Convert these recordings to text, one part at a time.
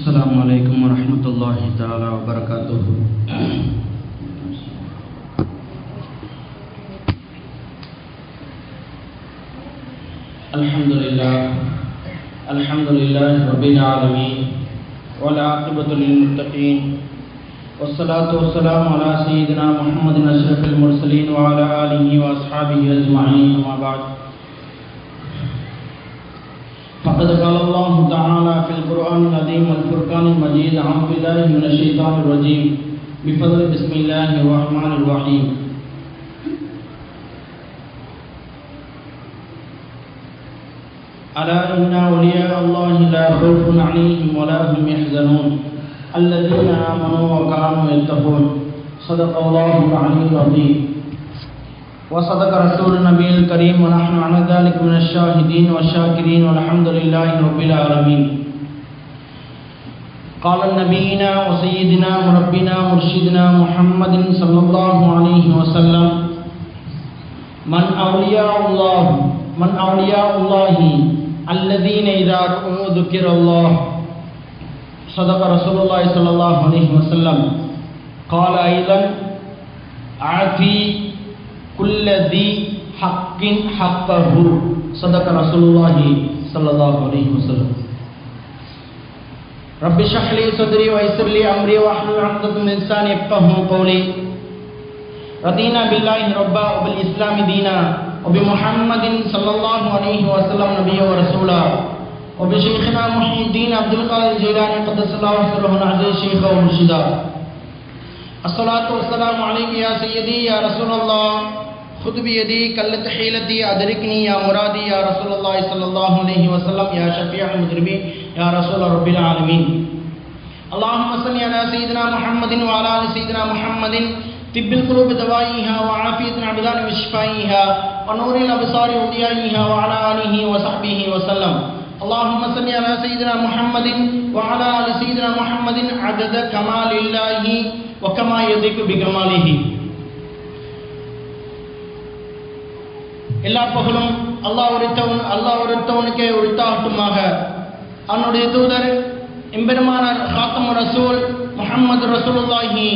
السلام علیکم ورحمۃ اللہ تعالی وبرکاتہ۔ الحمد للہ الحمد للہ رب العالمین والعاقبۃ للمتقین۔ والصلاة والسلام على سيدنا محمد اشرف المرسلين وعلى آله وأصحابه أجمعين وما بعد۔ فقد قال الله تعالى في القرآن العظيم والفرقان المجيد أعوذ بالله من الشيطان الرجيم. بفضل بسم الله الرحمن الرحيم. ألا إن أولياء الله لا خوف عليهم ولا هم يحزنون. الذين آمنوا وكانوا يتقون. صدق الله العلي العظيم. وصدق رسول النبي الكريم ونحن على ذلك من الشاهدين والشاكرين والحمد لله رب العالمين قال نبينا وسيدنا وربنا مرشدنا محمد صلى الله عليه وسلم، من أولياء الله من أولياء الله الذين إذا ذكر الله صدق رسول الله صلى الله عليه وسلم، قال أيضا أعطي كل ذي حق حقه. صدق رسول الله صلى الله عليه وسلم. رب اشرح لي صدري ويسر لي امري واحلل عقدة من لساني يفقهوا قولي. رضينا بالله ربا وبالاسلام دينا. وبمحمد صلى الله عليه وسلم نبيا ورسولا. وبشيخنا محي الدين عبد القادر الجيلاني قدس الله سره العزيز شيخا ومرشدا الصلاة والسلام عليك يا سيدي يا رسول الله. خود بھی یدی کلت حیلتی یا درکنی یا مرادی یا رسول اللہ صلی اللہ علیہ وسلم یا شفیع مجرمی یا رسول رب العالمین اللہم صلی علی سیدنا محمد وعلا سیدنا محمد. طب القلوب دوائیہا وعافیتنا عبدان وشفائیہا ونور الابصار وضیائیها وعلا آلہ وصحبہ وسلم. اللهم صل على سيدنا محمد وعلى ال سيدنا محمد عدد كمال الله وكما يليق بكماله. எல்லா பகலும் அல்லாஹ் உரித்தவன் அல்லாஹ் உரித்தவனுக்கே உரித்தாகட்டுமாக. அவனுடைய தூதர் எம்பெருமானார் ஹாத்தம் ரசூல் முகமது ரசூலுல்லாஹி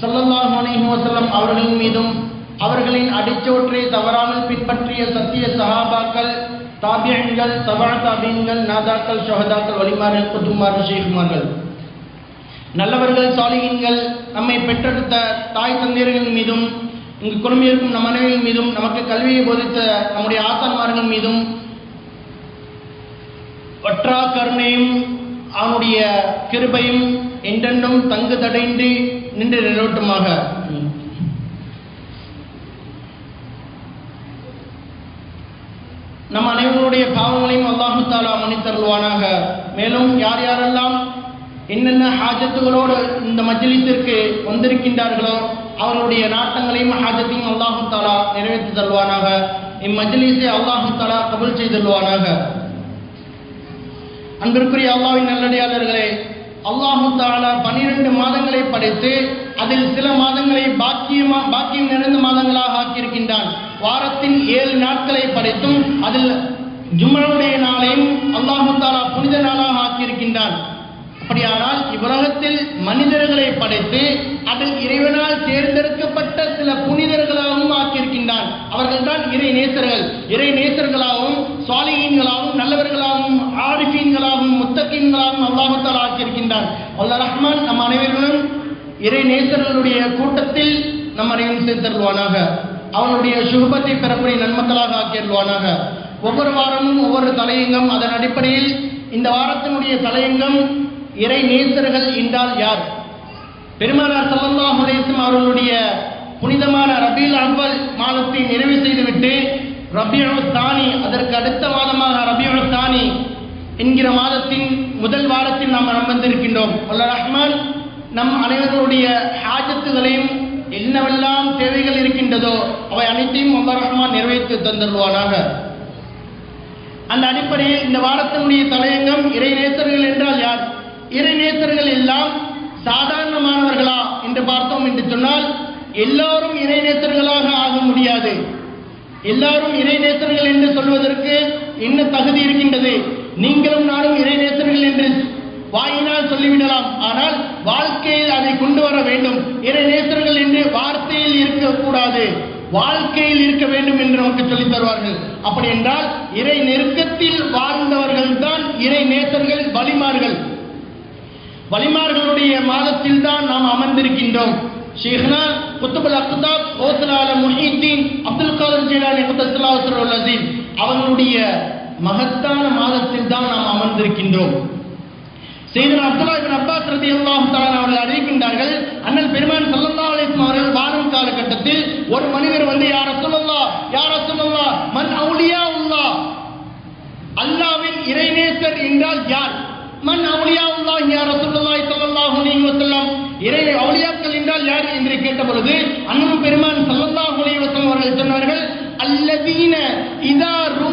சல்லல்லாஹ் அலிஹி வசல்லம் அவர்களின் மீதும் அவர்களின் அடிச்சோற்றை தவறாமல் பின்பற்றிய சத்திய சஹாபாக்கள் தாபியன்கள் தபா தாபியன்கள் நாதாக்கள் ஷஹதாக்கள் வலிமார்கள் குத்துமார்கள் ஷேகுமார்கள் நல்லவர்கள் சாலிகின்கள் நம்மை பெற்றெடுத்த தாய் தந்தையர்கள் மீதும் இங்கு குடும்பியிருக்கும் நம் மனைவியின் மீதும் நமக்கு கல்வியை போதித்த நம்முடைய ஆத்தான்மார்கள் மீதும் வற்றா கருணையும் அவனுடைய கிருபையும் என்றென்றும் தங்கு தடைந்து நின்று நிலவட்டுமாக. நம் அனைவருடைய பாவங்களையும் அல்லாஹு தாலா மன்னித்தருள்வானாக. மேலும் யார் யாரெல்லாம் என்னென்ன ஹாஜத்துகளோடு இந்த மஜ்லிஸிற்கு வந்திருக்கின்றார்களோ அவர்களுடைய நாட்டங்களையும் ஹாஜத்தையும் அல்லாஹு தாலா நிறைவேற்றி தருவானாக. இம்மஜ்லிஸை அல்லாஹு தாலா கபுல் செய்தல்வானாக அன்பிற்குரிய அல்லாவின் நல்லடியாளர்களே அல்லாஹு தாலா பன்னிரண்டு மாதங்களை படைத்து அதில் சில மாதங்களை பாக்கியமா பாக்கியம் நிறைந்த மாதங்களாக ஆக்கியிருக்கின்றான். வாரத்தின் ஏழு நாட்களை படைத்தும் அதில் ஜும்மனுடைய நாளையும் அல்லாஹு தாலா புனித நாளாக ஆக்கியிருக்கின்றான். அப்படியானால் இவ்வுலகத்தில் மனிதர்களை படைத்து அதில் இறைவனால் தேர்ந்தெடுக்கப்பட்ட சில புனிதர்களாகவும் ஆக்கியிருக்கின்றான். அவர்கள் தான் இறை நேசர்கள். இறை நேசர்களாகவும் சுவாலிகீன்களாகவும் நல்லவர்களாகவும் ஆரிஃபீன்களாகவும் முத்தகீன்களாகவும் அல்லாஹத்தால் ஆக்கியிருக்கின்றான். அல்லா ரஹ்மான் நம் அனைவர்களும் இறை நேசர்களுடைய கூட்டத்தில் நம் அனைவரும் சேர்த்தருள்வானாக. அவனுடைய சுகபத்தை பெறக்கூடிய நன்மக்களாக ஆக்கியருள்வானாக. ஒவ்வொரு வாரமும் ஒவ்வொரு தலையங்கம் அதன் அடிப்படையில் இந்த வாரத்தினுடைய தலையங்கம் இறை நேசர்கள் என்றால் யார்? பெருமானார் சல்லல்லாஹு அலைஹிஸ்ஸலாம் அவர்களுடைய புனிதமான ரபீல் அவ்வல் மாதத்தை நிறைவு செய்துவிட்டு ரபியுல் தானி அதற்கு அடுத்த மாதமாக ரபியுல் தானி என்கிற மாதத்தின் முதல் வாரத்தில் நாம் அமர்ந்திருக்கின்றோம் அல்ல ரஹ்மான் நம் அனைவர்களுடைய ஹாஜத்துகளையும் என்னவெல்லாம் தேவைகள் இருக்கின்றதோ அவை அனைத்தையும் அல்ல ரஹ்மான் நிறைவேற்றி தந்துடுவானாக அந்த அடிப்படையில் இந்த வாரத்தினுடைய தலையங்கம் இறை நேசர்கள் என்றால் யார்? இறைநேசர்கள் எல்லாம் சாதாரணமானவர்களா என்று பார்த்தோம் என்று சொன்னால் எல்லாரும் இறைநேசர்களாக ஆக முடியாது. எல்லாரும் இறைநேசர்கள் என்று சொல்வதற்கு என்ன தகுதி இருக்கின்றது? நீங்களும் நானும் இறைநேசர்கள் என்று வாயினால் சொல்லிவிடலாம். ஆனால் வாழ்க்கையில் அதை கொண்டு வர வேண்டும். இறைநேசர்கள் என்று வார்த்தையில் இருக்கக்கூடாது. வாழ்க்கையில் இருக்க வேண்டும் என்று நமக்கு சொல்லித் தருவார்கள். அப்படி என்றால் இறை நெருக்கத்தில் வாழ்ந்தவர்கள் தான் இறை நேசர்கள் வலிமார்கள் வலிமார்களுடைய மாதத்தில் தான் நாம் அமர்ந்திருக்கின்றோம். ஷேஹ்னா குத்துபுல் அக்தாப் ஓசலால முஹீத்தீன் அப்துல் காதர் ஜெயலாலி குத்தலாசர் அசீம் அவர்களுடைய மகத்தான மாதத்தில் தான் நாம் அமர்ந்திருக்கின்றோம். செய்தனா அப்துல்லா இபின் அப்பாஸ் ரலியல்லாஹு தாலா அவர்கள் அறிவிக்கின்றார்கள் அண்ணல் பெருமான் சல்லல்லா அலிஸ்லாம் அவர்கள் வாழும் காலகட்டத்தில் ஒரு மனிதர் வந்து யா சொல்லல்லா யா ரசூலுல்லாஹ் மன் அவுலியா உள்ளா அல்லாவின் இறைநேசர் என்றால் யார்? மன் அவுலியாவுல்லாஹ் யார் ரசூலுல்லாஹி ஸல்லல்லாஹு அலைஹி வஸல்லம். இறை அவளியாக்கள் என்றால் யார் என்று கேட்ட பொழுது அண்ணன் பெருமான் ஸல்லல்லாஹு அலைஹி வஸல்லம் அவர்கள் சொன்னார்கள் அல்லதீன இதா ரூ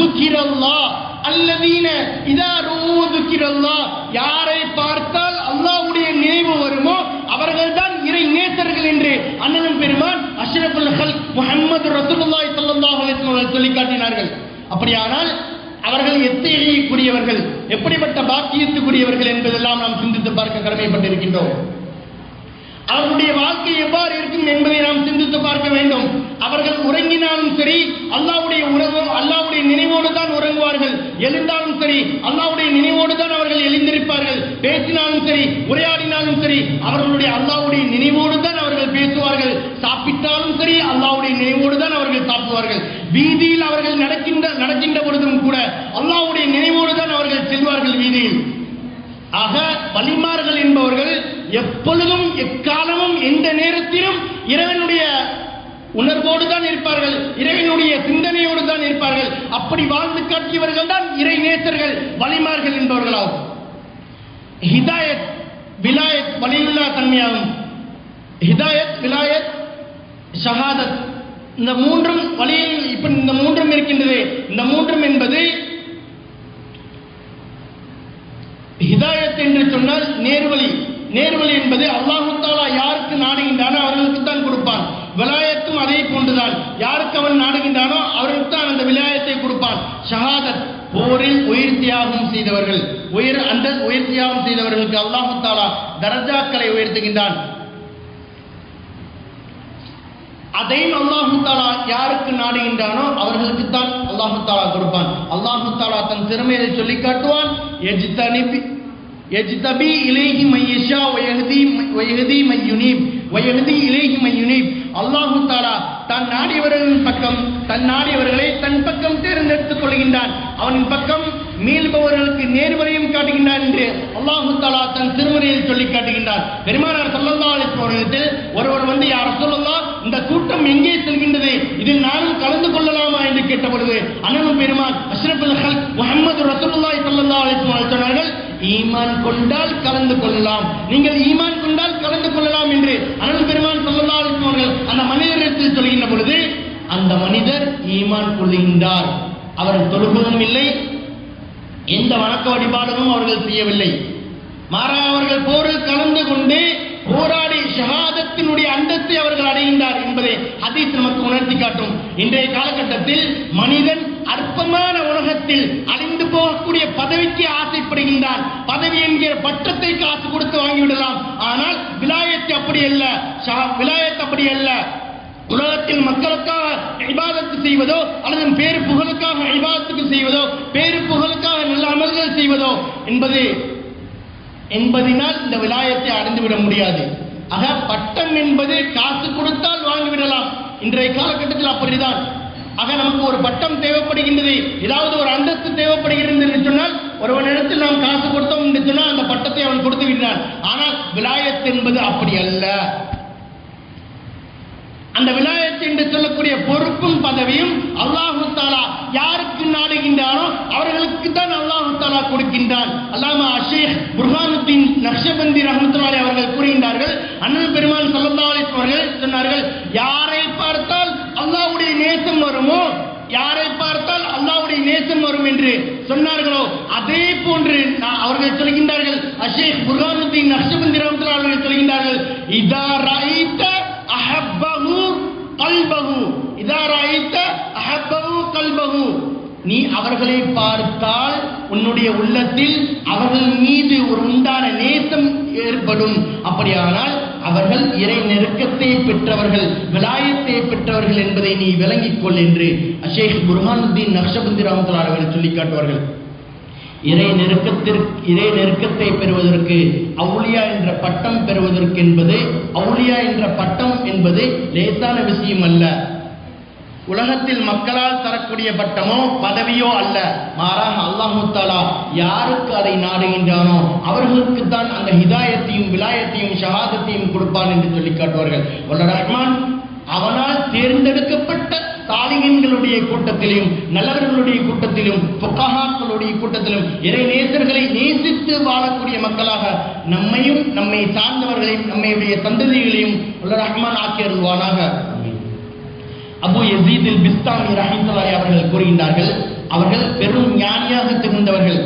துக்கிரல்லாஹ் அல்லதீன இதா ரூ துக்கிரல்லாஹ் யாரை பார்த்தால் அல்லாஹ்வுடைய நினைவு வருமோ அவர்கள்தான் இறை நேசர்கள் என்று அண்ணனும் பெருமான் அஷ்ரஃபுல் ஹல்க் முஹம்மது ரசூலுல்லாஹி ஸல்லல்லாஹு அலைஹி வஸல்லம் அவர்கள் சொல்லி காட்டினார்கள். அப்படியானால் அவர்கள் எத்தகையக்கூடியவர்கள் எப்படிப்பட்ட பாக்கியத்துக்குரியவர்கள் என்பதெல்லாம் நாம் சிந்தித்து பார்க்க கடமைப்பட்டிருக்கின்றோம். அவர்களுடைய வாழ்க்கை எவ்வாறு இருக்கும் என்பதை நாம் சிந்தித்து பார்க்க வேண்டும். அவர்கள் உறங்கினாலும் சரி அல்லாவுடைய உறவு அல்லாவுடைய நினைவோடு தான் உறங்குவார்கள். எழுந்தாலும் சரி அல்லாவுடைய நினைவோடு தான் அவர்கள் எழுந்திருப்பார்கள். பேசினாலும் சரி உரையாடினாலும் சரி அவர்களுடைய அல்லாவுடைய நினைவோடு தான் அவர்கள் பேசுவார்கள். சாப்பிட்டாலும் சரி அல்லாவுடைய நினைவோடு தான் அவர்கள் சாப்பிடுவார்கள். வீதியில் அவர்கள் நடக்கின்ற நடக்கின்ற பொழுது கூட அல்லாவுடைய நினைவோடு தான் அவர்கள் செல்வார்கள் வீதியில். ஆக வலிமார்கள் என்பவர்கள் எப்பொழுதும் எக்காலமும் எந்த நேரத்திலும் இறைவனுடைய உணர்வோடு தான் இருப்பார்கள் இறைவனுடைய சிந்தனையோடு தான் இருப்பார்கள். அப்படி வாழ்ந்து காட்டியவர்கள் தான் இறை நேசர்கள் வலிமார்கள் என்பவர்களாகும். ஹிதாயத் விலாயத் வலியுல்லா தன்மையாகும். ஹிதாயத் விலாயத் ஷஹாதத். இந்த மூன்றும் வழியில் இப்ப இந்த மூன்றும் இருக்கின்றது. இந்த மூன்றும் என்பது ஹிதாயத் என்று சொன்னால் நேர்வழி. நேர்வழி என்பது அல்லாஹு தாலா யாருக்கு நாடுகின்றானோ அவர்களுக்கு தான் கொடுப்பான். விலாயத்தும் அதே போன்றுதான். யாருக்கு அவன் நாடுகின்றானோ அவர்களுக்கு தான் அந்த விலாயத்தை கொடுப்பான். ஷஹாதத் போரில் உயிர் தியாகம் செய்தவர்கள். உயிர் அந்த உயிர் தியாகம் செய்தவர்களுக்கு அல்லாஹு தாலா தரஜாக்களை உயர்த்துகின்றான். அதையும் அல்லாஹு தாலா யாருக்கு நாடுகின்றானோ அவர்களுக்கு தான் அல்லாஹு தாலா கொடுப்பான். அல்லாஹு தாலா தன் திறமையை சொல்லி காட்டுவான். எஜ்தனிபி எஜ்தபி இலேஹி மையஷா வயஹதி வயஹதி மையுனீப் வயஹதி இலேஹி மையுனீப் அல்லாஹு தாலா தன் நாடியவர்களின் பக்கம் தன் நாடியவர்களை தன் பக்கம் தேர்ந்தெடுத்துக் கொள்கின்றான். அவனின் பக்கம் மீள்பவர்களுக்கு நேர்வரையும் காட்டுகின்றார் என்று அல்லாஹு தாலா தன் திருமறையில் சொல்லி காட்டுகின்றார். பெருமானார் சல்லல்லா அலிஸ்வரத்தில் ஒருவர் வந்து யார் சொல்லலாம் இந்த கூட்டம் எங்கே செல்கின்றது? இதில் நானும் கலந்து கொள்ளலாமா? என்று கேட்ட பொழுது பெருமான் அஷ்ரபுல் ஹல் முகமது ரசூலுல்லாஹி ஸல்லல்லாஹு அலைஹி சொன்னார்கள் ஈமான் கொண்டால் கலந்து கொள்ளலாம். நீங்கள் ஈமான் கொண்டால் கலந்து கொள்ளலாம் என்று அனல் பெருமான் சொல்லல்லா அலைஹி அந்த மனிதரிடத்தில் சொல்கின்ற பொழுது அந்த மனிதர் ஈமான் கொள்ளுகின்றார். அவர் தொழுகவும் இல்லை எந்த வணக்க வழிபாடுகளும் அவர்கள் செய்யவில்லை. மாறாக அவர்கள் போரில் கலந்து கொண்டு போராடி ஷஹாதத்தினுடைய அந்தத்தை அவர்கள் அடைகின்றார் என்பதை ஹதீஸ் நமக்கு உணர்த்தி காட்டும். இன்றைய காலகட்டத்தில் மனிதன் அற்பமான உலகத்தில் அழிந்து போகக்கூடிய பதவிக்கு ஆசைப்படுகின்றான். பதவி என்கிற பட்டத்தை காசு கொடுத்து வாங்கிவிடலாம். ஆனால் விலாயத்தை அப்படி அல்ல. விலாயத்தை அப்படி அல்ல. உலகத்தில் மக்களுக்காக ஐபாதத்து செய்வதோ அல்லது பேரு புகழுக்காக ஐபாதத்துக்கு செய்வதோ பேரு புகழுக்காக நல்ல அமல்கள் செய்வதோ என்பது என்பதினால் இந்த விலாயத்தை அடைந்துவிட முடியாது. ஆக பட்டம் என்பது காசு கொடுத்தால் வாங்கிவிடலாம். இன்றைய காலகட்டத்தில் அப்படிதான். ஆக நமக்கு ஒரு பட்டம் தேவைப்படுகின்றது. ஏதாவது ஒரு அந்தஸ்து தேவைப்படுகிறது என்று சொன்னால் ஒருவனிடத்தில் நாம் காசு கொடுத்தோம் என்று சொன்னால் அந்த பட்டத்தை அவன் கொடுத்து விடுறான் ஆனால் விலாயத் என்பது அப்படி அல்ல. அந்த விலாயத்து என்று சொல்லக்கூடிய பொறுப்பும் பதவியும் அல்லாஹு தாலா யாருக்கு நாடுகின்றானோ அவர்களுக்கு தான் அல்லாஹு தாலா கொடுக்கின்றான். அல்லாம அஷேக் புர்ஹானுத்தீன் நக்ஷபந்தி ரஹமத்துலாலி அவர்கள் கூறுகின்றார்கள் அண்ணன் பெருமான் ஸல்லல்லாஹு அவர்கள் சொன்னார்கள் யாரை பார்த்தால் அல்லாவுடைய நேசம் வருமோ? யாரை பார்த்தால் அல்லாஹ்வுடைய நேசம் வரும் என்று சொன்னார்களோ? அதே போன்று நான் அவர்கள் சொல்கின்றார்கள் அஷேக் புர்ஹானுத்தீன் நக்ஷபந்தி ரஹமத்துல்லாஹி அவர்கள் சொல்கின்றார்கள் இதா ரைத்த அஹப்ப கல்பகு இதாராய்த்த ரஐத்த அஹப்பஹு நீ அவர்களை பார்த்தால் உன்னுடைய உள்ளத்தில் அவர்கள் மீது ஒரு உண்டான நேசம் ஏற்படும். அப்படியானால் அவர்கள் இறை நெருக்கத்தை பெற்றவர்கள் விலாயத்தை பெற்றவர்கள் என்பதை நீ விளங்கிக் கொள் என்று அஷேக் புர்ஹானுத்தீன் நக்ஷபந்தி ராமத்துல்லா அவர்கள் சொல்லி காட்டுவார்கள். இறை நெருக்கத்திற்கு இறை நெருக்கத்தை பெறுவதற்கு அவுளியா என்ற பட்டம் பெறுவதற்கு என்பது அவுளியா என்ற பட்டம் என்பது லேசான விஷயம் அல்ல. உலகத்தில் மக்களால் தரக்கூடிய பட்டமோ பதவியோ அல்ல. மாறாக அல்லாஹு யாருக்கு அதை நாடுகின்றானோ அவர்களுக்கு தான் அந்த ஹிதாயத்தையும் விலாயத்தையும் ஷஹாதத்தையும் கொடுப்பான் என்று சொல்லி காட்டுவார்கள். ரஹ்மான் அவனால் தேர்ந்தெடுக்கப்பட்ட சாலிகன்களுடைய கூட்டத்திலும் நல்லவர்களுடைய கூட்டத்திலும் புக்கஹாக்களுடைய கூட்டத்திலும் இறை நேசர்களை நேசித்து வாழக்கூடிய மக்களாக நம்மையும் நம்மை சார்ந்தவர்களையும் நம்மையுடைய சந்ததிகளையும் ரஹ்மான் ஆக்கியருள்வானாக அபு எசீதில் பிஸ்தாமி ரஹிமத்துல்லாஹி அவர்கள் கூறுகின்றார்கள் அவர்கள் பெரும் ஞானியாக திகழ்ந்தவர்கள்.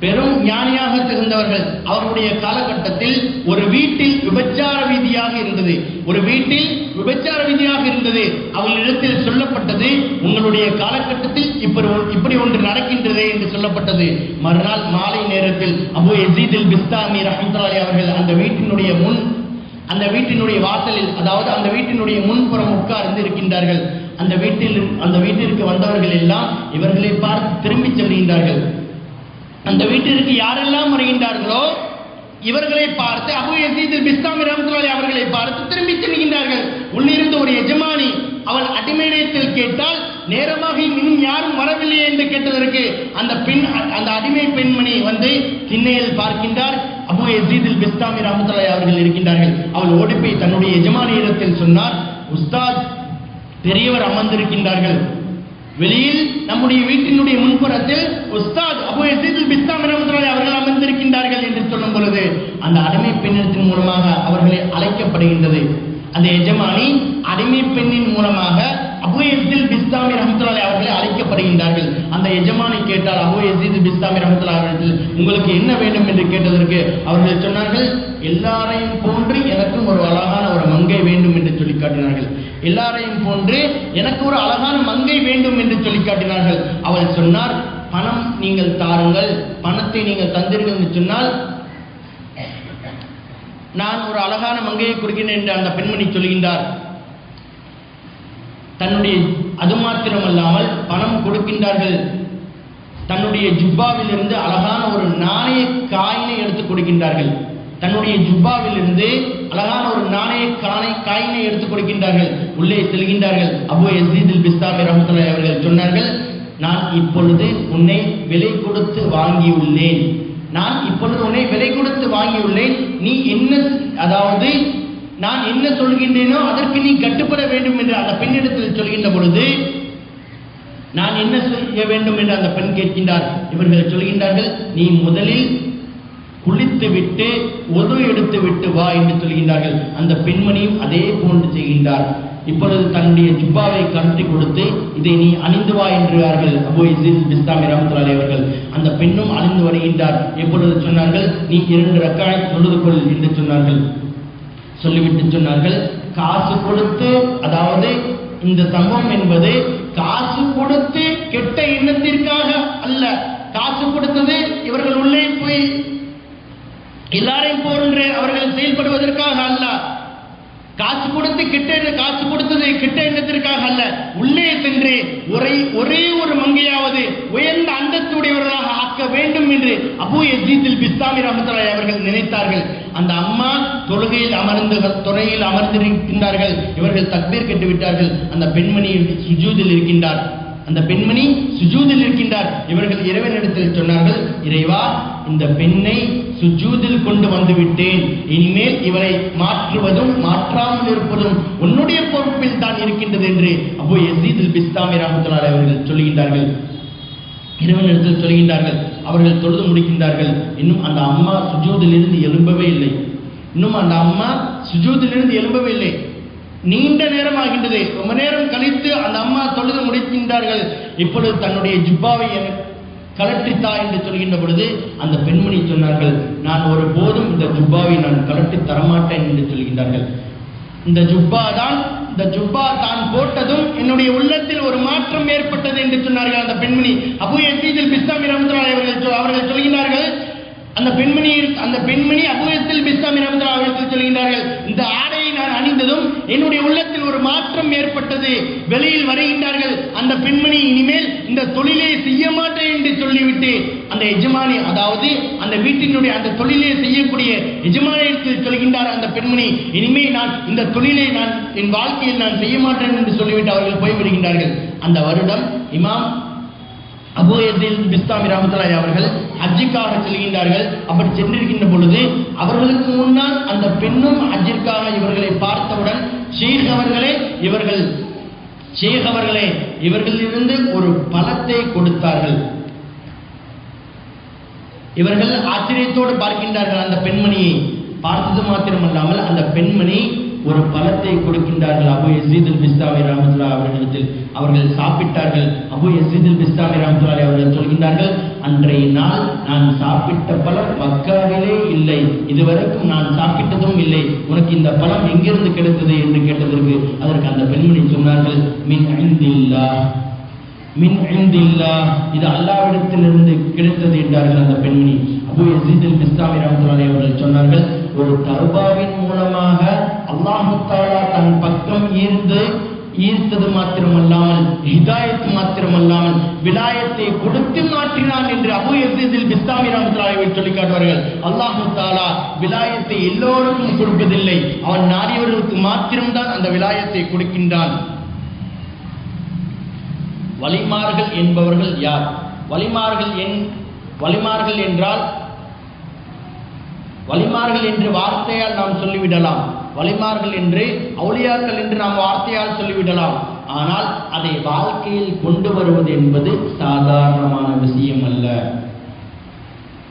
பெரும் ஞானியாக திகழ்ந்தவர்கள். அவருடைய காலகட்டத்தில் ஒரு வீட்டில் விபச்சார வீதியாக இருந்தது. ஒரு வீட்டில் விபச்சார வீதியாக இருந்தது. அவர்களிடத்தில் சொல்லப்பட்டது உங்களுடைய காலகட்டத்தில் இப்படி இப்படி ஒன்று நடக்கின்றதே என்று சொல்லப்பட்டது. மறுநாள் மாலை நேரத்தில் அபு யசீதில் பிஸ்தாமி ரஹமத்துலாலி அவர்கள் அந்த வீட்டினுடைய முன் அந்த வீட்டினுடைய வாசலில் அதாவது அந்த வீட்டினுடைய முன்புறம் உட்கார்ந்து இருக்கின்றார்கள். அந்த வீட்டில் அந்த வீட்டிற்கு வந்தவர்கள் எல்லாம் இவர்களை பார்த்து திரும்பி செல்கின்றார்கள். அந்த வீட்டிற்கு யாரெல்லாம் வருகின்றார்களோ இவர்களை பார்த்து அபு யசீது பிஸ்தாமி ரஹ்மத்துல்லாஹி அவர்களை பார்த்து திரும்பி செல்கின்றார்கள். உள்ளிருந்து ஒரு எஜமானி அவள் அடிமையிடத்தில் கேட்டால் நேரமாக இன்னும் யாரும் வரவில்லையே? என்று கேட்டதற்கு அந்த பெண் அந்த அடிமை பெண்மணி வந்து திண்ணையில் பார்க்கின்றார். அபு யசீதில் பிஸ்தாமி ரஹ்மத்துல்லாஹி அவர்கள் இருக்கின்றார்கள். அவள் ஓடிப்பை தன்னுடைய எஜமானியிடத்தில் சொன்னார் உஸ்தாத் பெரியவர் அமர்ந்திருக்கின்றார்கள். வெளியில் நம்முடைய வீட்டினுடைய முன்புறத்தில் உஸ்தாத் அபு யசீதுல் பிஸ்தாம் ரஹ்மத்துல்லாஹி அவர்கள் அமர்ந்திருக்கின்றார்கள் என்று சொல்லும் பொழுது அந்த அடிமை பெண்ணத்தின் மூலமாக அவர்களை அழைக்கப்படுகின்றது. அந்த எஜமானி அடிமை பெண்ணின் மூலமாக அபு பிஸ்தாமி ரஹமத்துல்லாஹி அவர்களை அழைக்கப்படுகின்றார்கள். அந்த எஜமானி கேட்டால் அபு யசீத் பிஸ்தாமி ரஹமத்துல்லாஹி அவர்கள் உங்களுக்கு என்ன வேண்டும்? என்று கேட்டதற்கு அவர்கள் சொன்னார்கள் எல்லாரையும் போன்று எனக்கும் ஒரு அழகான ஒரு மங்கை வேண்டும் என்று சொல்லி காட்டினார்கள். எல்லாரையும் போன்று எனக்கு ஒரு அழகான மங்கை வேண்டும் என்று சொல்லி காட்டினார்கள். அவள் சொன்னார் பணம் நீங்கள் தாருங்கள் பணத்தை நீங்கள் தந்தீர்கள் என்று சொன்னால் நான் ஒரு அழகான மங்கையை கொடுக்கிறேன் என்று அந்த பெண்மணி சொல்கின்றார். தன்னுடைய அது மாத்திரமல்லாமல் பணம் கொடுக்கின்றார்கள். தன்னுடைய ஜுப்பாவிலிருந்து அழகான ஒரு நாணய காயினை எடுத்து கொடுக்கின்றார்கள். தன்னுடைய ஜுப்பாவிலிருந்து அழகான ஒரு நாணய காணை காயினை எடுத்து கொடுக்கின்றார்கள். உள்ளே செல்கின்றார்கள். அபு யசீதில் பிஸ்தாமி ரஹமத்துல்லாஹி அவர்கள் சொன்னார்கள் நான் இப்பொழுது உன்னை விலை கொடுத்து வாங்கியுள்ளேன். நான் இப்பொழுது உன்னை விலை கொடுத்து வாங்கியுள்ளேன். நீ என்ன அதாவது நான் என்ன சொல்கின்றேனோ அதற்கு நீ கட்டுப்பட வேண்டும் என்று அந்த பெண்ணிடத்தில் சொல்கின்ற பொழுது நான் என்ன செய்ய வேண்டும் என்று அந்த பெண் கேட்கின்றார். இவர்கள் சொல்கின்றார்கள் நீ முதலில் குளித்து விட்டு எடுத்து விட்டு வா என்று சொல்கின்றார்கள். அந்த பெண்மணியும் அதே போன்று செய்கின்றார். இப்பொழுது தன்னுடைய ஜுப்பாவை கழட்டி கொடுத்து இதை நீ அணிந்து வா என்றார்கள் அபு இசில் பிஸ்தாமி அவர்கள். அந்த பெண்ணும் அணிந்து வருகின்றார். எப்பொழுது சொன்னார்கள் நீ இரண்டு ரக்காய் தொழுது கொள் என்று சொன்னார்கள். சொல்லிவிட்டு சொன்னார்கள் காசு கொடுத்து அதாவது இந்த சம்பவம் என்பது காசு கொடுத்து கெட்ட எண்ணத்திற்காக அல்ல காசு கொடுத்தது இவர்கள் உள்ளே போய் எல்லாரையும் போன்று அவர்கள் செயல்படுவதற்காக அல்ல. காசு கொடுத்து கிட்ட காசு கொடுத்தது கிட்ட எண்ணத்திற்காக அல்ல. உள்ளே சென்று ஒரே ஒரே ஒரு மங்கையாவது உயர்ந்த அந்தத்துடையவர்களாக ஆக்க வேண்டும் என்று அபு யசீதில் பிஸ்தாமி ரஹமத்துல்லாஹி அவர்கள் நினைத்தார்கள். அந்த அம்மா தொழுகையில் அமர்ந்து துறையில் அமர்ந்திருக்கின்றார்கள். இவர்கள் தக்பீர் கெட்டு விட்டார்கள் அந்த பெண்மணி சுஜூதில் இருக்கின்றார். அந்த பெண்மணி சுஜூதில் இருக்கின்றார். இவர்கள் இறைவனிடத்தில் சொன்னார்கள் இறைவா இந்த பெண்ணை சுஜூதில் கொண்டு வந்துவிட்டேன். இனிமேல் இவரை மாற்றுவதும் மாற்றாமல் இருப்பதும் உன்னுடைய பொறுப்பில் தான் இருக்கின்றது என்று அப்போ எசீதில் பிஸ்தாமி ரஹமத்துல்லாஹி அவர்கள் சொல்லுகின்றார்கள் இரவு நேரத்தில் சொல்கின்றார்கள். அவர்கள் தொழுது முடிக்கின்றார்கள். இன்னும் அந்த அம்மா சுஜூதிலிருந்து எழும்பவே இல்லை. இன்னும் அந்த அம்மா சுஜூதிலிருந்து எழும்பவே இல்லை. நீண்ட நேரம் ஆகின்றது ரொம்ப நேரம் கழித்து அந்த அம்மா தொழுது முடிக்கின்றார்கள். இப்பொழுது தன்னுடைய ஜுப்பாவை கலட்டித்தா என்று சொல்கின்ற பொழுது அந்த பெண்மணி சொன்னார்கள் நான் ஒரு போதும் இந்த ஜுப்பாவை நான் கலட்டி தரமாட்டேன் என்று சொல்கின்றார்கள். இந்த ஜுப்பா தான் இந்த ஜுப்பா தான் போட்டதும் என்னுடைய உள்ளத்தில் ஒரு மாற்றம் ஏற்பட்டது என்று சொன்னார்கள் அந்த பெண்மணி. அபு யசீதில் பிஸ்தாமி ரஹமத்துல்லாஹி அவர்கள் அவர்கள் சொல்கிறார்கள் அந்த பெண்மணி அந்த பெண்மணி அபுயத்தில் பிஸ்தாமி ரஹமத்துல்லாஹி அவர்கள் சொல்கிறார்கள் இந்த ஆடை நான் அணிந்ததும் என்னுடைய உள்ளத்தில் ஒரு மாற்றம் ஏற்பட்டது. வெளியில் வருகின்றார்கள். அந்த பெண்மணி இனிமேல் இந்த தொழிலை செய்ய மாட்டேன் என்று சொல்லிவிட்டு அந்த எஜமானி அதாவது அந்த வீட்டினுடைய அந்த தொழிலை செய்யக்கூடிய எஜமானியத்தில் சொல்கின்றார் அந்த பெண்மணி இனிமேல் நான் இந்த தொழிலை நான் என் வாழ்க்கையில் நான் செய்ய மாட்டேன் என்று சொல்லிவிட்டு அவர்கள் போய்விடுகின்றார்கள். அந்த வருடம் இமாம் அபு பிஸ்தாமி அவர்கள் ஹஜ்ஜுக்காக செல்கின்றார்கள். அப்படி சென்றிருக்கின்ற பொழுது அவர்களுக்கு முன்னால் அந்த பெண்ணும் ஹஜ்ஜிற்காக இவர்களை பார்த்தவுடன் ஷேக் அவர்களே இவர்கள் ஷேக் அவர்களே இவர்களிலிருந்து ஒரு பழத்தை கொடுத்தார்கள். இவர்கள் ஆச்சரியத்தோடு பார்க்கின்றார்கள். அந்த பெண்மணியை பார்த்தது மாத்திரமல்லாமல் அந்த பெண்மணி ஒரு பழத்தை கொடுக்கின்றார்கள் அபு யசீதுல் பிஸ்தாமி ராமதுல்லா அவர்களிடத்தில். அவர்கள் சாப்பிட்டார்கள். அபு யசீதுல் பிஸ்தாமி ரஹமத்துல்லாஹி அவர்கள் சொல்கின்றார்கள் அன்றைய நாள் நான் சாப்பிட்ட பழம் மக்காவிலே இல்லை. இதுவரைக்கும் நான் சாப்பிட்டதும் இல்லை. உனக்கு இந்த பழம் எங்கிருந்து கிடைத்தது? என்று கேட்டதற்கு அதற்கு அந்த பெண்மணி சொன்னார்கள் மின் அழிந்தில்லா மின் அழிந்தில்லா இது அல்லாவிடத்திலிருந்து கிடைத்தது என்றார்கள் அந்த பெண்மணி. அவர்கள் சொன்னார்கள் ஒரு தர்பாவின் மூலமாக அல்லாஹுத்தாலா தன் பக்கம் ஈர்ந்து ஈர்த்தது மாத்திரமல்லாமல் ஹிதாயத் மாத்திரமல்லாமல் விலாயத்தை கொடுத்து மாற்றினான் என்று அபு எசிதில் பிஸ்தாமி ராமத்ராவை சொல்லி காட்டுவார்கள் அல்லாஹு தாலா விலாயத்தை எல்லோருக்கும் கொடுப்பதில்லை. அவன் நாடியவர்களுக்கு மாத்திரம்தான் அந்த விலாயத்தை கொடுக்கின்றான். வலிமார்கள் என்பவர்கள் யார்? வலிமார்கள் என் வலிமார்கள் என்றால் வலிமார்கள் என்று வார்த்தையால் நாம் சொல்லிவிடலாம். வலிமார்கள் என்று அவுளியார்கள் என்று நாம் வார்த்தையால் சொல்லிவிடலாம். ஆனால் அதை வாழ்க்கையில் கொண்டு வருவது என்பது சாதாரணமான விஷயம் அல்ல.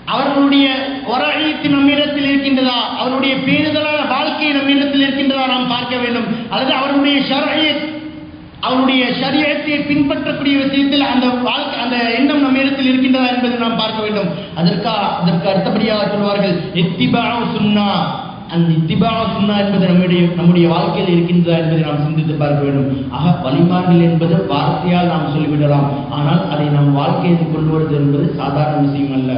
அவர்களுடைய ஒரழித்து நம்மிடத்தில் இருக்கின்றதா? அவருடைய பேரிதலான வாழ்க்கை நம்மிடத்தில் இருக்கின்றதா நாம் பார்க்க வேண்டும். அல்லது அவருடைய ஷரீத் அவருடைய சரியத்தை பின்பற்றக்கூடிய விஷயத்தில் அந்த வாழ்க்கை அந்த எண்ணம் நம்ம இடத்தில் இருக்கின்றதா என்பதை நாம் பார்க்க வேண்டும். அதற்கா அதற்கு அடுத்தபடியாக சொல்வார்கள் இத்திபா சுன்னா. அந்த இத்திபா சுன்னா என்பது நம்முடைய நம்முடைய வாழ்க்கையில் இருக்கின்றதா என்பதை நாம் சிந்தித்து பார்க்க வேண்டும். ஆக வழிபாடுகள் என்பது வார்த்தையால் நாம் சொல்லிவிடலாம். ஆனால் அதை நம் வாழ்க்கையில் கொண்டு வருவது என்பது சாதாரண விஷயம் அல்ல.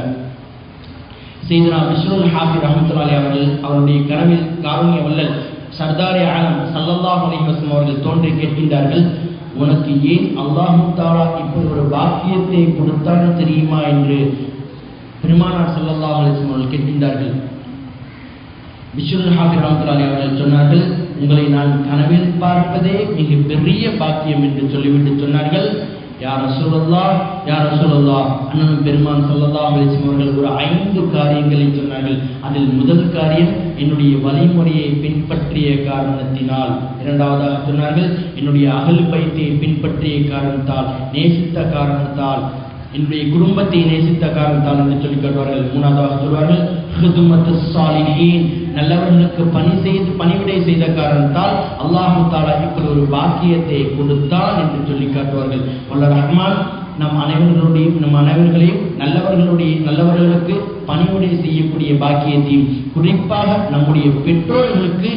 செய்தனா விஷ்ணு ஹாஃபி ரஹமத்துலாலி அவர்கள் அவருடைய கனவில் காருண்ய வல்லல் சர்தாரி ஆலம் சல்லல்லாஹ் அலைஹி அவர்கள் தோன்றி கேட்கின்றார்கள் உனக்கு ஏன் அல்லாஹு தாலா இப்படி ஒரு பாக்கியத்தை கொடுத்தான்னு தெரியுமா? என்று பெருமானார் சல்லல்லாஹ் அலிஸ்லம் அவர்கள் கேட்கின்றார்கள். விஸ்வல் ஹாஃபிர் ரஹமத்துல்லாஹி அவர்கள் சொன்னார்கள் உங்களை நான் கனவில் பார்ப்பதே மிக பெரிய பாக்கியம் என்று சொல்லிவிட்டு சொன்னார்கள். யார் ரசூலுல்லா யார் ரசூலுல்லா அண்ணன் பெருமான் சொல்லதா அலைஹி அவர்கள் ஒரு ஐந்து காரியங்களை சொன்னார்கள். அதில் முதல் காரியம் என்னுடைய வழிமுறையை பின்பற்றிய காரணத்தினால். இரண்டாவதாக சொன்னார்கள் என்னுடைய அகல் பயிற்சியை பின்பற்றிய காரணத்தால் நேசித்த காரணத்தால் என்னுடைய குடும்பத்தை நேசித்த காரணத்தால் என்று சொல்லி காட்டுவார்கள். மூணாவதாக சொல்வார்கள் நல்லவர்களுக்கு பணி செய்து பணிவிடை செய்த காரணத்தால் அல்லாஹு தாலா இப்படி ஒரு பாக்கியத்தை கொடுத்தான் என்று சொல்லி காட்டுவார்கள். வல்ல ரஹ்மான் நம் அனைவர்களுடைய நம் அனைவர்களையும் நல்லவர்களுடைய நல்லவர்களுக்கு பணிவிடை செய்யக்கூடிய பாக்கியத்தையும் குறிப்பாக நம்முடைய பெற்றோர்களுக்கு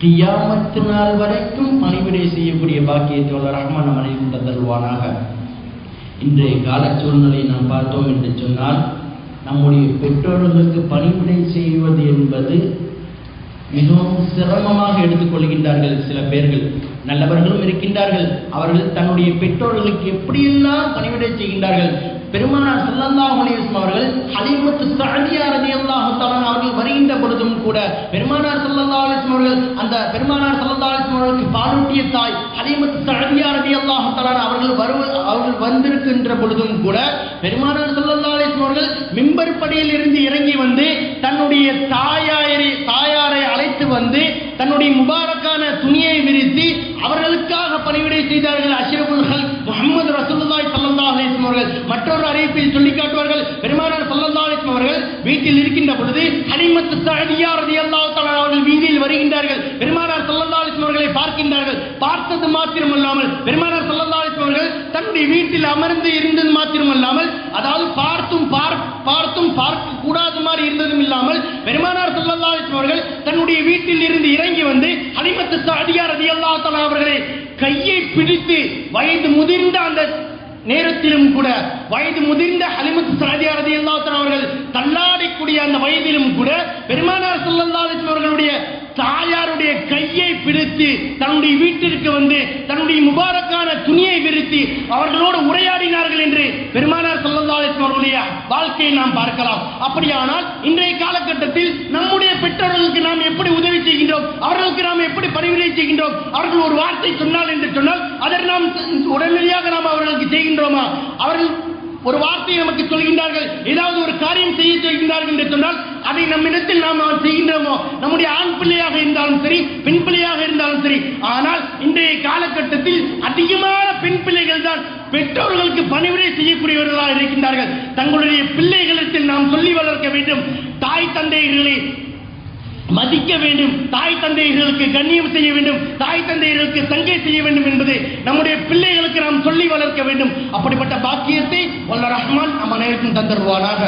கியாமத்து நாள் வரைக்கும் பணிவிடை செய்யக்கூடிய பாக்கியத்தை வல்ல ரஹ்மான் நம் அனைவரும் தருவானாக இன்றைய கால சூழ்நிலையை நாம் பார்த்தோம் என்று சொன்னால் நம்முடைய பெற்றோர்களுக்கு பணிவிடை செய்வது என்பது மிகவும் சிரமமாக எடுத்துக்கொள்கின்றார்கள் சில பேர்கள். நல்லவர்களும் இருக்கின்றார்கள். அவர்கள் தன்னுடைய பெற்றோர்களுக்கு எப்படியெல்லாம் பணிவிடை செய்கின்றார்கள்? பெருமானார் ஸல்லல்லாஹு அலைஹி அவர்கள் ஹலீமத்து ஸஅதியா ரலியல்லாஹு தஆலா அவர்கள் வருகின்ற பொழுதும் கூட பெருமானார் ஸல்லல்லாஹு அலைஹி அவர்கள் அந்த பெருமானார் ஸல்லல்லாஹு அலைஹி அவர்களுக்கு பாலூட்டிய தாய் ஹலீமத்து ஸஅதியா ரலியல்லாஹு தஆலா அவர்கள் வருவ அவர்கள் வந்திருக்கின்ற பொழுதும் கூட பெருமானார் ஸல்லல்லாஹு அலைஹி அவர்கள் மிம்பர் படியில் இருந்து இறங்கி வந்து தன்னுடைய தாயாரை தாயார் அழைத்து வந்து தன்னுடைய முபாரக்கான துணியை விரித்து அவர்களுக்காக பணிவிடை செய்தார்கள் அஷ்ரஃபுல் ஹல் முஹம்மது ரசூலுல்லாஹி ஸல்லல்லாஹு அலைஹி அவர்கள். மற்றொரு அறிவிப்பில் சொல்லி காட்டுவார்கள் பெருமானார் ஸல்லல்லாஹு அலைஹி அவர்கள் வீட்டில் இருக்கின்ற பொழுது ஹலிமத்து ஸஅதியா ரலியல்லாஹு தஆலா அவர்கள் வீதியில் வருகின்றார்கள். பெருமானார் அவர்களை பார்க்கின்றார்கள். பார்த்தது மாத்திரமல்லாமல் பெருமானார் ஸல்லல்லாஹு அவர்கள் தன்னுடைய வீட்டில் அமர்ந்து இருந்தது மாத்திரமல்லாமல் அதாவது பார்த்தும் பார்த்தும் பார்க்க கூடாது மாதிரி இருந்ததும் இல்லாமல் பெருமானார் ஸல்லல்லாஹு அவர்கள் தன்னுடைய வீட்டில் இருந்து இறங்கி வந்து ஹலிமத்து சாதியா அல்லா தலா அவர்களை கையை பிடித்து வயது முதிர்ந்த அந்த நேரத்திலும் கூட வயது முதிர்ந்த ஹலிமத்து சாதியாரதி அல்லாத்தர் அவர்கள் தள்ளாடக்கூடிய அந்த வயதிலும் கூட பெருமானார் ஸல்லல்லாஹு அவர்களுடைய தாயாருடைய கையை பிடித்து தன்னுடைய வீட்டிற்கு வந்து தன்னுடைய முபாரக்கான துணியை விரித்து அவர்களோடு உரையாடினார்கள் என்று பெருமானார் ஸல்லல்லாஹு அலைஹி அவர்களுடைய வாழ்க்கையை நாம் பார்க்கலாம். அப்படியானால் இன்றைய காலகட்டத்தில் நம்முடைய பெற்றோர்களுக்கு நாம் எப்படி உதவி செய்கின்றோம்? அவர்களுக்கு நாம் எப்படி பரிந்துரை செய்கின்றோம்? அவர்கள் ஒரு வார்த்தை சொன்னால் என்று சொன்னால் அதை நாம் உடனடியாக நாம் அவர்களுக்கு செய்கின்றோமா? அவர்கள் ஒரு வார்த்தையை நமக்கு சொல்கின்றார்கள். ஏதாவது ஒரு காரியம் செய்ய சொல்கின்றார்கள் என்று சொன்னால் அதை நம்மிடத்தில் நாம் செய்கின்றோமோ? நம்முடைய ஆண் பிள்ளையாக இருந்தாலும் சரி பெண் பிள்ளையாக இருந்தாலும் சரி ஆனால் இன்றைய காலகட்டத்தில் அதிகமான பெண் பிள்ளைகள் தான் பெற்றோர்களுக்கு பணிவிடை செய்யக்கூடியவர்களாக இருக்கின்றார்கள். தங்களுடைய பிள்ளைகளிடத்தில் நாம் சொல்லி வளர்க்க வேண்டும். தாய் தந்தைகளே மதிக்க வேண்டும். தாய் தந்தையர்களுக்கு கண்ணியம் செய்ய வேண்டும். தாய் தந்தையர்களுக்கு சங்கை செய்ய வேண்டும் என்பது நம்முடைய பிள்ளைகளுக்கு நாம் சொல்லி வளர்க்க வேண்டும். அப்படிப்பட்ட பாக்கியத்தை வல்ல ரஹ்மான் நம் அனைவருக்கும் தந்தருவானாக.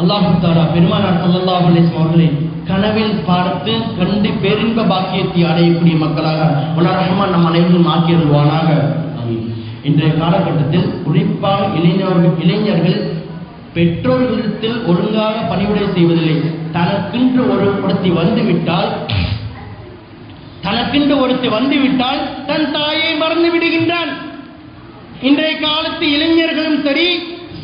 அல்லாஹு தாரா பெருமானார் ஸல்லல்லாஹு அலிஸ்லாம் அவர்களை கனவில் பார்த்து கண்டு பேரின்ப பாக்கியத்தை அடையக்கூடிய மக்களாக வல்ல ரஹ்மான் நம் அனைவரும் ஆக்கியிருவானாக இன்றைய காலகட்டத்தில் குறிப்பாக இளைஞர்கள் இளைஞர்கள் பெற்றோர்களிடத்தில் ஒழுங்காக பணிவிடை செய்வதில்லை. தனக்கென்று ஒரு ஒருத்தி வந்துவிட்டால் தனக்கென்று ஒருத்தி வந்துவிட்டால் தன் தாயை மறந்து விடுகின்றான். இன்றைய காலத்து இளைஞர்களும் சரி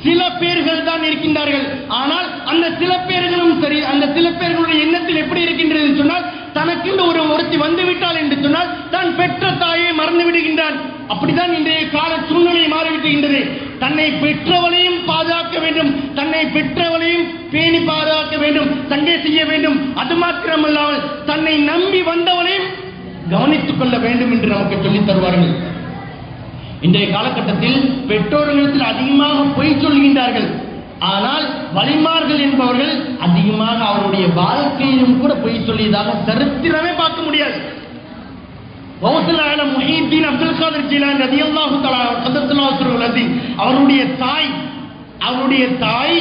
சில பேர்கள் தான் இருக்கின்றார்கள். ஆனால் அந்த சில பேர்களும் சரி அந்த சில பேர்களுடைய எண்ணத்தில் எப்படி இருக்கின்றது சொன்னால் தனக்கென்று ஒரு ஒருத்தி வந்துவிட்டால் என்று சொன்னால் தான் பெற்ற தாயை மறந்து விடுகின்றான். அப்படிதான் இன்றைய கால சூழ்நிலை மாறிவிட்டுகின்றது. தன்னை பெற்றவளையும் பாதுகாக்க வேண்டும். தன்னை பெற்றவளையும் பேணி பாதுகாக்க வேண்டும். தங்கை செய்ய வேண்டும். அது மாத்திரமல்லாமல் தன்னை நம்பி வந்தவளையும் கவனித்துக் கொள்ள வேண்டும் என்று நமக்கு சொல்லித் தருவார்கள். இன்றைய காலகட்டத்தில் பெற்றோர்களிடத்தில் அதிகமாக பொய் சொல்கின்றார்கள். ஆனால் வலிமார்கள் என்பவர்கள் அதிகமாக அவருடைய வாழ்க்கையிலும் கூட பொய் சொல்லியதாக சரித்திரமே பார்க்க முடியாது. கௌசலால முஹீத்தீன் அப்துல் காதர் ஜீலான் ரதியல்லாஹு தலா சதத்துல்லாஹு அவருடைய தாய் அவருடைய தாய்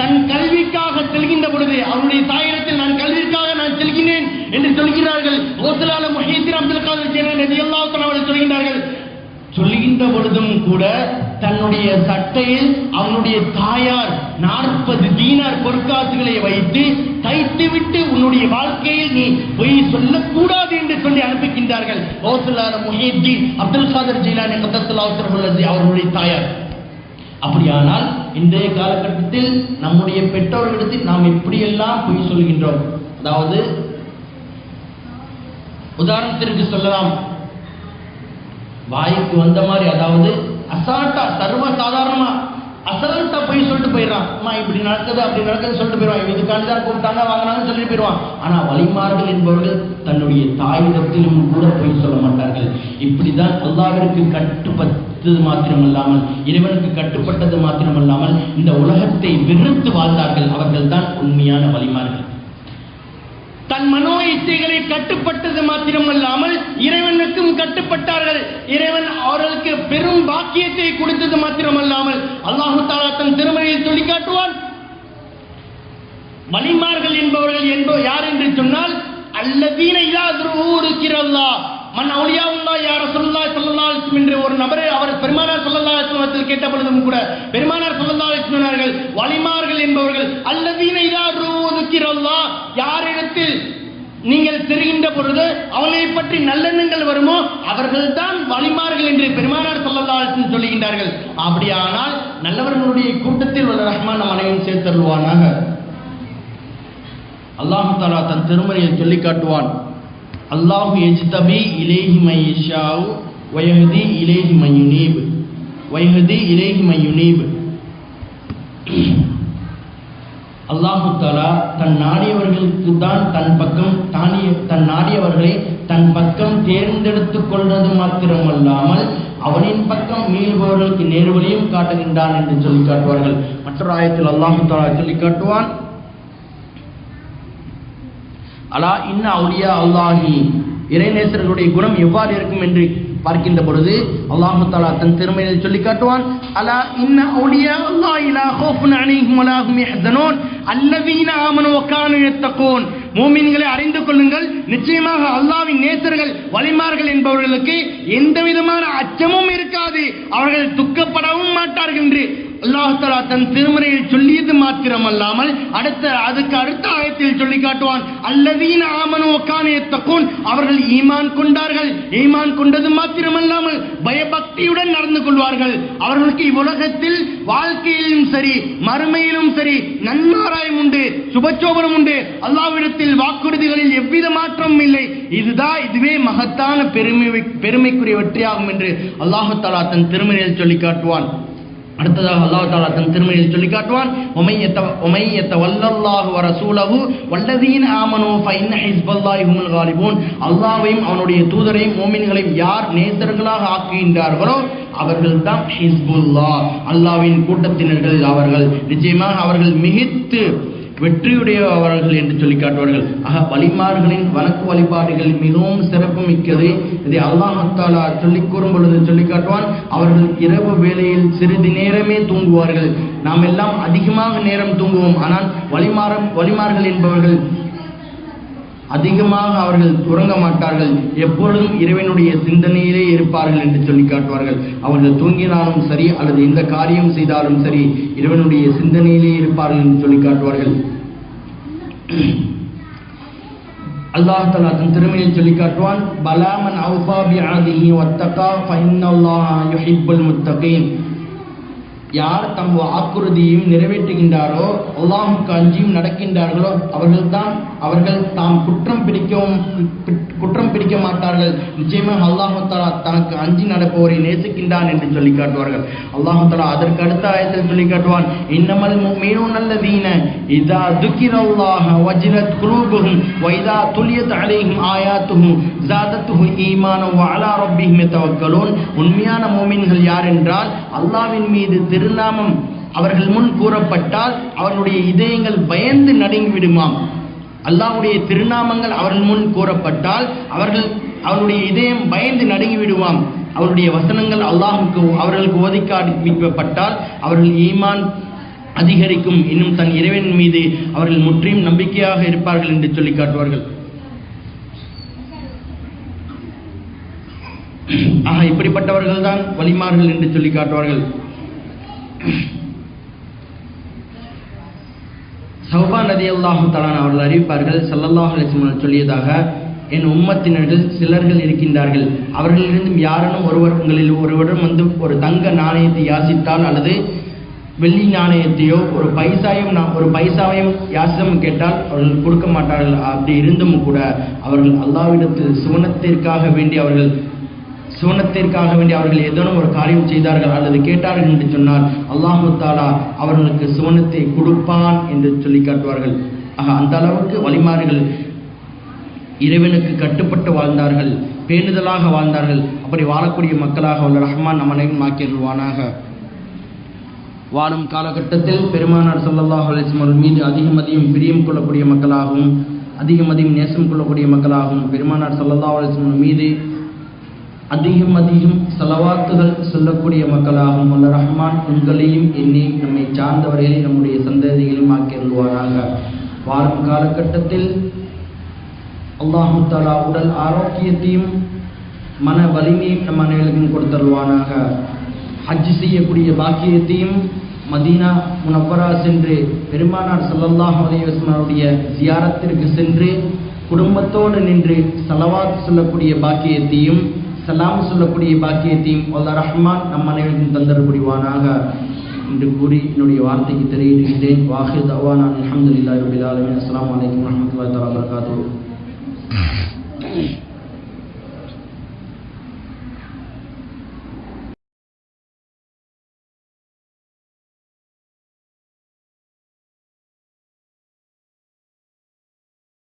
தன் கல்விக்காக செல்கின்ற பொழுது அவருடைய தாயிடத்தில் நான் கல்விக்காக நான் செல்கினேன் என்று சொல்கிறார்கள். கௌசலால முஹீத்தீன் அப்துல் காதர் ஜீலான் ரதியல்லாஹு தஆலா அவர்கள் சொல்கின்றார்கள் சொல்லுகின்ற பொழுதும் கூட தன்னுடைய சட்டையில் அவனுடைய தாயார் நாற்பது தீனார் பொற்காசுகளை வைத்து தைத்துவிட்டு உன்னுடைய வாழ்க்கையில் நீ பொய் சொல்லக்கூடாது என்று சொல்லி அனுப்புகின்றார்கள் கௌசலான முஹீத்தீன் அப்துல் காதர் ஜீலானி கத்தத்தில் அவசரமுள்ளது அவர்களுடைய தாயார். அப்படியானால் இன்றைய காலகட்டத்தில் நம்முடைய பெற்றோர்களிடத்தில் நாம் எப்படியெல்லாம் பொய் சொல்கின்றோம்? அதாவது உதாரணத்திற்கு சொல்லலாம். வாய்க்கு வந்த மாதிரி அதாவது அசால்ட்டா சர்வ சாதாரணமா அசால்ட்டா போய் சொல்லிட்டு போயிடறான். அம்மா இப்படி நடக்குது அப்படி நடக்குது சொல்லிட்டு போயிடுவான். இதுக்காண்டி தான் கூப்பிட்டாங்க வாங்கினாங்கன்னு சொல்லிட்டு போயிடுவான். ஆனா வழிமார்கள் என்பவர்கள் தன்னுடைய தாயிடத்திலும் கூட போய் சொல்ல மாட்டார்கள். இப்படிதான் அல்லாவிற்கு கட்டுப்பட்டது மாத்திரமல்லாமல் இறைவனுக்கு கட்டுப்பட்டது மாத்திரமல்லாமல் இந்த உலகத்தை வெறுத்து வாழ்ந்தார்கள். அவர்கள் தான் உண்மையான வழிமார்கள். தன் மனோ இச்சைகளை கட்டுப்பட்டது மாத்திரமல்லாமல் இறைவனுக்கும் கட்டுப்பட்டார்கள். இறைவன் அவர்களுக்கு பெரும் பாக்கியத்தை கொடுத்தது மாத்திரமல்லாமல் அல்லாஹு தாலா தன் திருமணியை சொல்லி காட்டுவான் வலிமார்கள் என்பவர்கள் என்போ யார் என்று சொன்னால் அல்லதீன இருக்கிறல்லா மன் அவுலியாவுல்லா யார சொல்லா சொல்லல்லா என்று ஒரு நபர் அவர் பெருமானார் சொல்லல்லா அலிஸ்லத்தில் கேட்ட பொழுதும் கூட பெருமானார் சொல்லல்லா சொன்னார்கள் வலிமார்கள் என்பவர்கள் அல்லதீன இதா இருக்கிறல்லா யாரிடத்தில் நீங்கள் தெரிகின்ற பொழுது அவளை பற்றி நல்லெண்ணங்கள் வருமோ அவர்கள் தான் வலிமார்கள் என்று பெருமானார் சொல்லல்லா சொல்லுகின்றார்கள். அப்படியானால் நல்லவர்களுடைய கூட்டத்தில் உள்ள ரஹ்மான் நம் அனைவரும் சேர்த்தருவானாக அல்லாஹு தாலா தன் திருமணியை சொல்லி காட்டுவான். அல்லாஹு எஜ்தபி இலேஹி மையஷாவு வயஹதி இலேஹி மையுனீப். வயஹதி இலேஹி மையுனீப். அல்லாஹு தாலா தன் நாடியவர்களுக்கு தான் தன் பக்கம் தானிய தன் நாடியவர்களை தன் பக்கம் தேர்ந்தெடுத்து கொள்வது மாத்திரமல்லாமல் அவனின் பக்கம் மீள்பவர்களுக்கு நேர்வழியும் காட்டுகின்றான் என்று சொல்லி காட்டுவார்கள். மற்றொரு ஆயத்தில் அல்லாஹு தாலா சொல்லி காட்டுவான் அலா இன்ன அவுலியா அல்லாஹி. இறைநேசர்களுடைய குணம் எவ்வாறு இருக்கும் என்று பார்க்கின்ற பொழுது அல்லாஹு தாலா தன் திறமையை சொல்லி காட்டுவான். அலா இன்ன அவுலியா அல்லாஹ் இலா ஹௌஃபுன் அலைஹிம் வலா ஹும் யஹ்சனூன். அல்லதீன ஆமனு வகானு யத்தகூன். மூமின்களை அறிந்து கொள்ளுங்கள். நிச்சயமாக அல்லாவின் நேசர்கள் வலிமார்கள் என்பவர்களுக்கு எந்த விதமான அச்சமும் இருக்காது. அவர்கள் துக்கப்படவும் மாட்டார்கள் என்று அல்லாஹ் தன் திருமறையில் சொல்லியது மாத்திரமல்லாமல் அடுத்த அதுக்கு அடுத்த ஆயத்தில் சொல்லி காட்டுவான் அல்லதீன ஆமனோ வகானு அவர்கள் ஈமான் கொண்டார்கள். ஈமான் கொண்டது மாத்திரமல்லாமல் பயபக்தியுடன் நடந்து கொள்வார்கள். அவர்களுக்கு இவ்வுலகத்தில் வாழ்க்கையிலும் சரி மறுமையிலும் சரி நன்மாராயம் உண்டு சுபச்சோபனம் உண்டு. அல்லாவிடத்தில் வாக்குறுதிகளில் எவ்வித மாற்றமும் இல்லை. இதுதான் இதுவே மகத்தான பெருமை பெருமைக்குரிய வெற்றியாகும் என்று அல்லாஹு தலா தன் திருமறையில் சொல்லி காட்டுவான். அடுத்ததாக அல்லாஹ் தாலா தன் திருமணியில் சொல்லி காட்டுவான் அல்லாவையும் அவனுடைய தூதரையும் மூமின்களையும் யார் நேசர்களாக ஆக்குகின்றார்களோ அவர்கள் தான் ஹிஸ்புல்லாஹ். அல்லாஹ்வின் கூட்டத்தினர்கள் அவர்கள் நிச்சயமாக அவர்கள் மிகித்து வெற்றியுடையவர்கள் என்று சொல்லி காட்டுவார்கள். ஆக வழிமார்களின் வணக்கு வழிபாடுகள் மிகவும் சிறப்பு மிக்கது. இதை அல்லாஹாலா சொல்லி கூறும் பொழுது சொல்லி காட்டுவான் அவர்கள் இரவு வேளையில் சிறிது நேரமே தூங்குவார்கள். நாம் எல்லாம் அதிகமாக நேரம் தூங்குவோம் ஆனால் வழிமாற வழிமார்கள் என்பவர்கள் அதிகமாக அவர்கள் உறங்க மாட்டார்கள். எப்பொழுதும் இறைவனுடைய சிந்தனையிலே இருப்பார்கள் என்று சொல்லி காட்டுவார்கள். அவர்கள் தூங்கினாலும் சரி அல்லது எந்த காரியம் செய்தாலும் சரி இறைவனுடைய சிந்தனையிலே இருப்பார்கள் என்று சொல்லி காட்டுவார்கள். அல்லாஹ் தஆலா தன் திருமணியில் சொல்லி காட்டுவான் பலாமன் அவுஃபா பிஅஹதிஹி வத்தகா அல்லாஹ் யுஹிப்புல் முத்தகீன். யார் தம் வாக்குறுதியும் நிறைவேற்றுகின்றாரோ அல்லாஹுக்கு அஞ்சியும் நடக்கின்றார்களோ அவர்கள்தான் அவர்கள் தாம் குற்றம் பிடிக்கவும் குற்றம் பிடிக்க மாட்டார்கள். நிச்சயமாக அல்லாஹு தஆலா தனக்கு அஞ்சி நடப்பவரை நேசிக்கின்றான் என்று சொல்லி காட்டுவார்கள். அல்லாஹு தஆலா அதற்கு அடுத்த ஆயத்தில் சொல்லி காட்டுவான். இன்னமல் நல்ல வீண இதா துக்கிரல்லாஹ வஜ்ரத் குலூபுகும் வைதா துல்லியத் துலியத் ஆயாத்துகும் ஆயாத்துஹு ஜாதத்துஹு ஈமானம் வ அலா ரப்பிஹிம் உண்மையான மோமின்கள் யார் என்றால் அல்லாவின் மீது திருநாமம் அவர்கள் முன் கூறப்பட்டால் அவர்களுடைய இதயங்கள் பயந்து நடுங்கி விடுமாம் அல்லாஹ்வுடைய திருநாமங்கள் அவர்கள் முன் கூறப்பட்டால் அவர்கள் அவருடைய இதயம் பயந்து நடுங்கி விடுவாம் அவருடைய வசனங்கள் அல்லாஹுக்கு அவர்களுக்கு ஒதுக்காடிப்பட்டால் அவர்கள் ஈமான் அதிகரிக்கும். இன்னும் தன் இறைவன் மீது அவர்கள் முற்றிலும் நம்பிக்கையாக இருப்பார்கள் என்று சொல்லி காட்டுவார்கள். ஆக இப்படிப்பட்டவர்கள் தான் வலிமார்கள் என்று சொல்லி காட்டுவார்கள். சௌபா நதி அல்லாஹும் தலான் அவர்கள் அறிவிப்பார்கள் சல்லல்லாஹ் அலைஹி சொல்லியதாக என் உம்மத்தினர்கள் சிலர்கள் இருக்கின்றார்கள். அவர்களிலிருந்தும் யாரனும் ஒருவர் உங்களில் ஒருவரும் வந்து ஒரு தங்க நாணயத்தை யாசித்தால் அல்லது வெள்ளி நாணயத்தையோ ஒரு பைசாயும் நான் ஒரு பைசாவையும் யாசிதம் கேட்டால் அவர்கள் கொடுக்க மாட்டார்கள். அப்படி இருந்தும் கூட அவர்கள் அல்லாவிடத்தில் சுவனத்திற்காக வேண்டி அவர்கள் சுவனத்திற்காக வேண்டி அவர்கள் ஏதேனும் ஒரு காரியம் செய்தார்கள் அல்லது கேட்டார்கள் என்று சொன்னால் அல்லாஹு தாலா அவர்களுக்கு சுவனத்தை கொடுப்பான் என்று சொல்லி காட்டுவார்கள். ஆக அந்த அளவுக்கு வழிமாறுகள் இறைவனுக்கு கட்டுப்பட்டு வாழ்ந்தார்கள் பேணுதலாக வாழ்ந்தார்கள். அப்படி வாழக்கூடிய மக்களாக உள்ள ரஹ்மான் நம் அனைவரும் வாழும் காலகட்டத்தில் பெருமானார் சல்லாஹ் அலைஹி மீது அதிகம் அதிகம் பிரியம் கொள்ளக்கூடிய மக்களாகவும் அதிகம் அதிகம் நேசம் கொள்ளக்கூடிய மக்களாகவும் பெருமானார் ஸல்லல்லாஹு அலைஹி மீது அதிகம் அதிகம் செலவாத்துகள் சொல்லக்கூடிய மக்களாகவும் அல்ல ரஹ்மான் உங்களையும் என்னை நம்மை சார்ந்தவர்களையும் நம்முடைய சந்ததிகளையும் ஆக்கியருள்வாராக வாழும் காலகட்டத்தில் அல்லாஹு தாலா உடல் ஆரோக்கியத்தையும் மன வலிமையும் நம் அனைவருக்கும் கொடுத்தருள்வானாக. ஹஜ் செய்யக்கூடிய பாக்கியத்தையும் மதீனா முனப்பரா சென்று பெருமானார் சல்லல்லாஹ் அலைஹி ஜியாரத்திற்கு சென்று குடும்பத்தோடு நின்று செலவாத்து சொல்லக்கூடிய பாக்கியத்தையும் சலாம் சொல்லக்கூடிய பாக்கியத்தையும் வல்ல ரஹ்மான் நம் அனைவருக்கும் தந்தர் புரிவானாக என்று கூறி என்னுடைய வார்த்தைக்கு தெரிவிக்கின்றேன் வாஹித் அவான் அல்ஹம்துலில்லாஹி ரபில் ஆலமீன். அஸ்ஸலாமு அலைக்கும் வரஹ்மத்துல்லாஹி தஆலா வபரகாத்துஹு